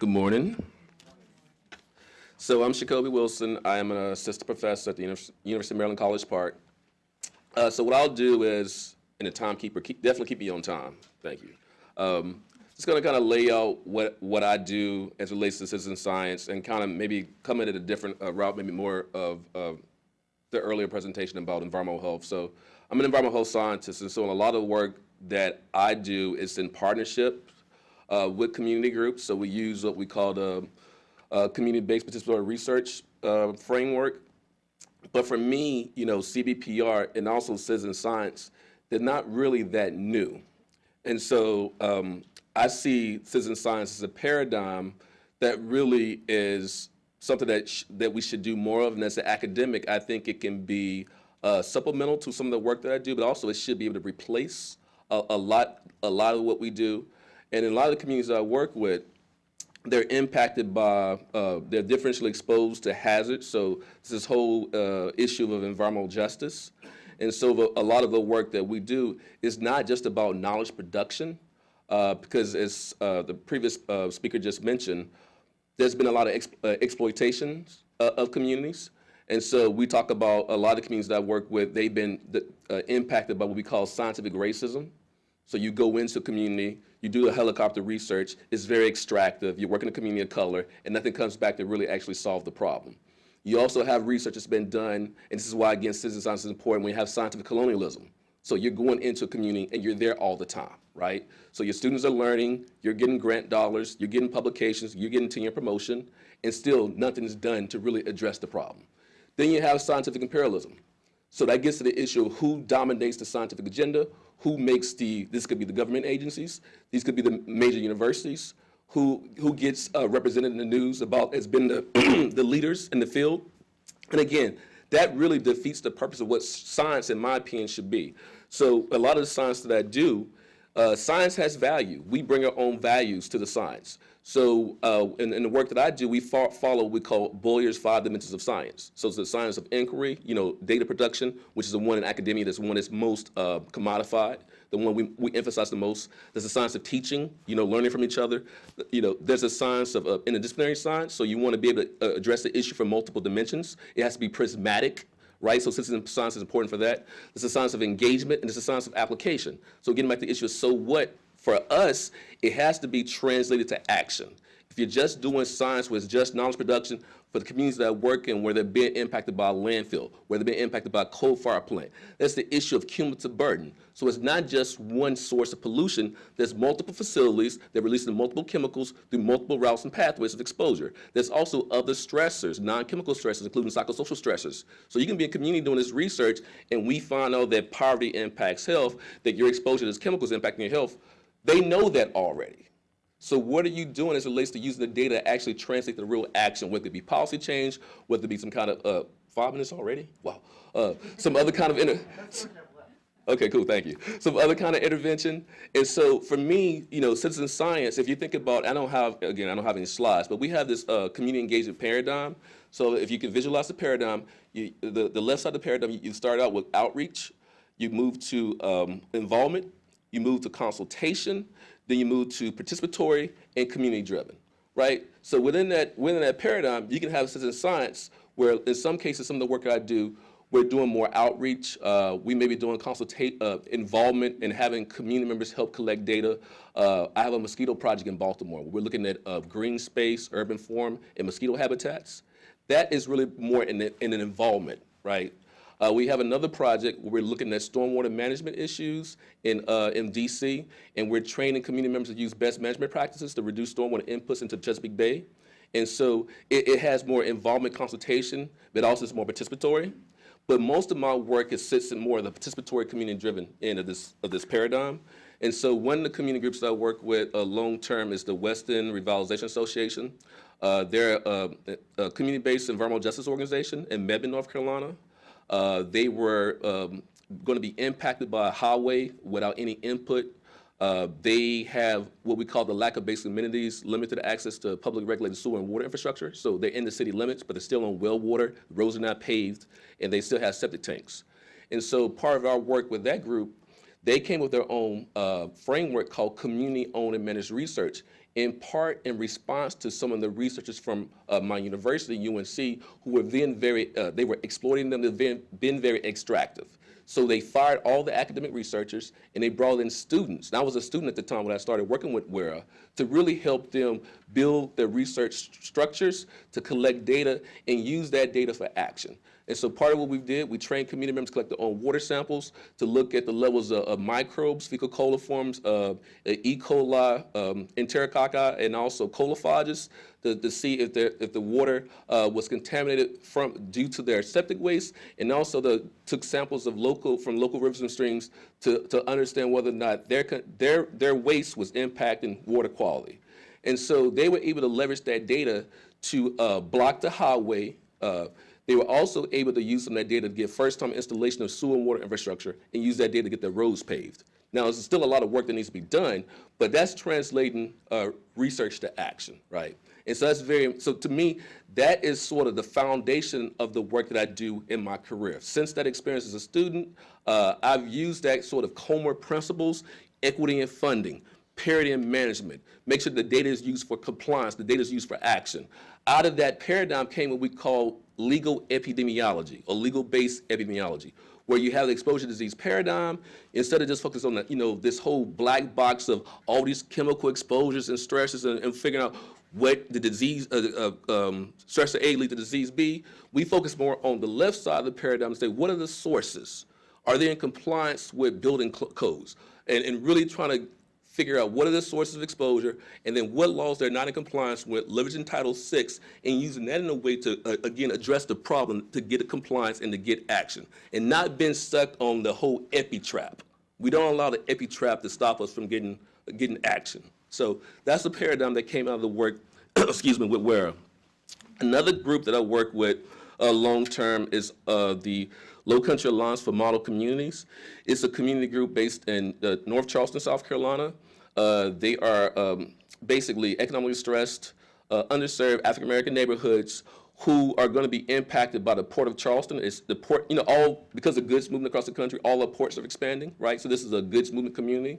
Good morning. So I'm Sacoby Wilson. I am an assistant professor at the Univers- University of Maryland College Park. Uh, so what I'll do is, in a timekeeper, keep, definitely keep me on time. Thank you. Um, just going to kind of lay out what, what I do as it relates to citizen science and kind of maybe come in at a different uh, route, maybe more of, of the earlier presentation about environmental health. So I'm an environmental health scientist, and so a lot of the work that I do is in partnership uh, with community groups. So we use what we call the uh, community-based participatory research uh, framework. But for me, you know, CBPR and also citizen science, they're not really that new. And so um, I see citizen science as a paradigm that really is something that, that we should do more of. And as an academic, I think it can be uh, supplemental to some of the work that I do, but also it should be able to replace a, a, lot, a lot of what we do. And in a lot of the communities I work with, they're impacted by, uh, they're differentially exposed to hazards. So this whole uh, issue of environmental justice. And so the, a lot of the work that we do is not just about knowledge production, uh, because as uh, the previous uh, speaker just mentioned, there's been a lot of uh, exploitations of communities. And so we talk about a lot of communities that I work with, they've been impacted by what we call scientific racism. So you go into a community, you do a helicopter research, it's very extractive, you work in a community of color, and nothing comes back to really actually solve the problem. You also have research that's been done, and this is why, again, citizen science is important when you have scientific colonialism. So you're going into a community and you're there all the time, right? So your students are learning, you're getting grant dollars, you're getting publications, you're getting tenure promotion, and still nothing is done to really address the problem. Then you have scientific imperialism. So that gets to the issue of who dominates the scientific agenda, who makes the, this could be the government agencies, these could be the major universities, who, who gets uh, represented in the news about has been the, the leaders in the field. And again, that really defeats the purpose of what science, in my opinion, should be. So a lot of the science that I do, uh, science has value. We bring our own values to the science. So uh, in, in, the work that I do, we fo follow what we call Boyer's five dimensions of science. So it's the science of inquiry, you know, data production, which is the one in academia that's one that's most uh, commodified, the one we, we emphasize the most. There's a science of teaching, you know, learning from each other. You know, there's a science of uh, interdisciplinary science, so you want to be able to uh, address the issue from multiple dimensions. It has to be prismatic, right? So citizen science is important for that. There's a science of engagement, and there's a science of application. So getting back to the issue of so what, for us, it has to be translated to action. If you're just doing science with just knowledge production for the communities that work in where they're being impacted by a landfill, where they're being impacted by a coal fire plant, that's the issue of cumulative burden. So it's not just one source of pollution, there's multiple facilities that release multiple chemicals through multiple routes and pathways of exposure. There's also other stressors, non-chemical stressors, including psychosocial stressors. So you can be in a community doing this research and we find out that poverty impacts health, that your exposure to these chemicals impacting your health, they know that already. So what are you doing as it relates to using the data to actually translate the real action, whether it be policy change, whether it be some kind of, uh, five minutes already? Wow. Uh, some other kind of, inter okay, cool, thank you. Some other kind of intervention. And so for me, you know, citizen science, if you think about, I don't have, again, I don't have any slides, but we have this uh, community engagement paradigm. So if you can visualize the paradigm, you, the, the left side of the paradigm, you, you start out with outreach, you move to um, involvement, you move to consultation, then you move to participatory and community driven, right? So within that, within that paradigm, you can have a citizen science where in some cases, some of the work I do, we're doing more outreach. Uh, we may be doing consultate uh, involvement and having community members help collect data. Uh, I have a mosquito project in Baltimore. We're looking at uh, green space, urban form, and mosquito habitats. That is really more in, the, in an involvement, right? Uh, we have another project where we're looking at stormwater management issues in, uh, in DC, and we're training community members to use best management practices to reduce stormwater inputs into Chesapeake Bay. And so it, it has more involvement consultation, but also it's more participatory. But most of my work is sits in more of the participatory community-driven end of this, of this paradigm. And so one of the community groups that I work with uh, long-term is the West End Revitalization Association. Uh, they're uh, a community-based environmental justice organization in Mebane, North Carolina. Uh, they were um, going to be impacted by a highway without any input. Uh, they have what we call the lack of basic amenities, limited access to public regulated sewer and water infrastructure. So they're in the city limits, but they're still on well water, roads are not paved, and they still have septic tanks. And so part of our work with that group, they came with their own uh, framework called community-owned and managed research, in part in response to some of the researchers from uh, my university, UNC, who were then very, uh, they were exploiting them, they've been, been very extractive. So they fired all the academic researchers and they brought in students. And I was a student at the time when I started working with WERA to really help them build their research st- structures, to collect data and use that data for action. And so part of what we did, we trained community members to collect their own water samples to look at the levels of, of microbes, fecal coliforms, uh, E. coli, um, enterococci, and also coliphages to, to see if, if the water uh, was contaminated from due to their septic waste, and also the, took samples of local from local rivers and streams to, to understand whether or not their, their, their waste was impacting water quality. And so they were able to leverage that data to uh, block the highway. Uh, they were also able to use some of that data to get first-time installation of sewer and water infrastructure and use that data to get their roads paved. Now, there's still a lot of work that needs to be done, but that's translating uh, research to action, right? And so that's very, so to me, that is sort of the foundation of the work that I do in my career. Since that experience as a student, uh, I've used that sort of COMER principles, equity and funding, parity and management, make sure the data is used for compliance, the data is used for action. Out of that paradigm came what we call legal epidemiology or legal-based epidemiology, where you have the exposure disease paradigm, instead of just focusing on the, you know, this whole black box of all these chemical exposures and stresses and, and figuring out what the disease, uh, uh, um, stressor A lead to disease B, we focus more on the left side of the paradigm and say, what are the sources? Are they in compliance with building codes? And, and really trying to figure out what are the sources of exposure, and then what laws they're not in compliance with, leveraging Title VI, and using that in a way to, uh, again, address the problem, to get a compliance and to get action, and not being stuck on the whole epi trap. We don't allow the epi trap to stop us from getting, getting action. So that's the paradigm that came out of the work, excuse me, with WERA. Another group that I work with uh, long-term is uh, the Low Country Alliance for Model Communities. It's a community group based in uh, North Charleston, South Carolina. Uh, they are um, basically economically stressed, uh, underserved African-American neighborhoods who are going to be impacted by the Port of Charleston. It's the port, you know, all because of goods moving across the country, all the ports are expanding, right? So this is a goods movement community.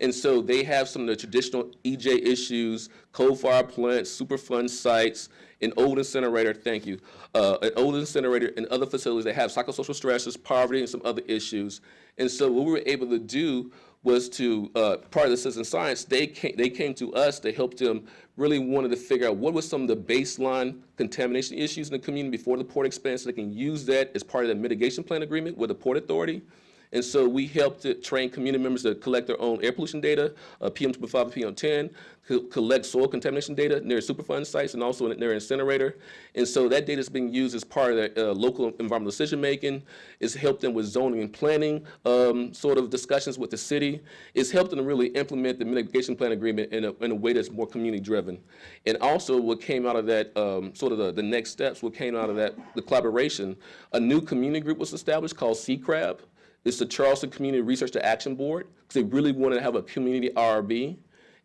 And so they have some of the traditional EJ issues, coal-fired plants, Superfund sites, an old incinerator, thank you, uh, an old incinerator and other facilities that have psychosocial stresses, poverty, and some other issues. And so what we were able to do was to, uh, part of the citizen science, they came, they came to us to help them really wanted to figure out what was some of the baseline contamination issues in the community before the port expands so they can use that as part of the mitigation plan agreement with the Port Authority. And so we helped to train community members to collect their own air pollution data, uh, PM2.5 and PM10, co- collect soil contamination data near Superfund sites and also their incinerator. And so that data is being used as part of their uh, local environmental decision making. It's helped them with zoning and planning um, sort of discussions with the city. It's helped them really implement the mitigation plan agreement in a, in a way that's more community driven. And also what came out of that, um, sort of the, the next steps, what came out of that, the collaboration, a new community group was established called CCRAB. It's the Charleston Community Research to Action Board, because they really wanted to have a community RB.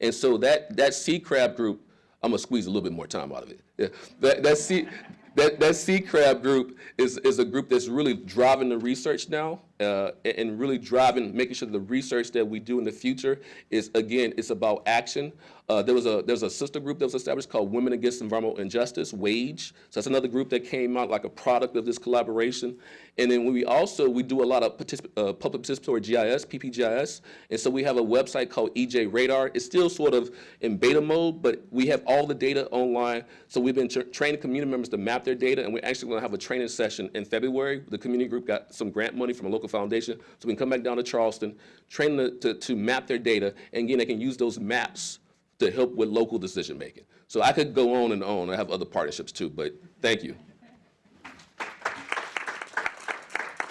And so that, that C crab group, I'm gonna squeeze a little bit more time out of it. Yeah. That, that C, that, that C crab group is, is a group that's really driving the research now uh, and- really driving, making sure the research that we do in the future is, again, it's about action. Uh, there was a there's a sister group that was established called Women Against Environmental Injustice, WAGE. So that's another group that came out like a product of this collaboration. And then we also we do a lot of particip- uh, public participatory GIS, PPGIS, and so we have a website called EJ Radar. It's still sort of in beta mode, but we have all the data online. So we've been tra- training community members to map their data, and we're actually going to have a training session in February. The community group got some grant money from a local foundation, so we can come back down to Charleston, train them to, to map their data, and again, they can use those maps to help with local decision making. So I could go on and on. I have other partnerships too, but thank you.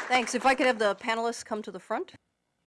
Thanks. If I could have the panelists come to the front.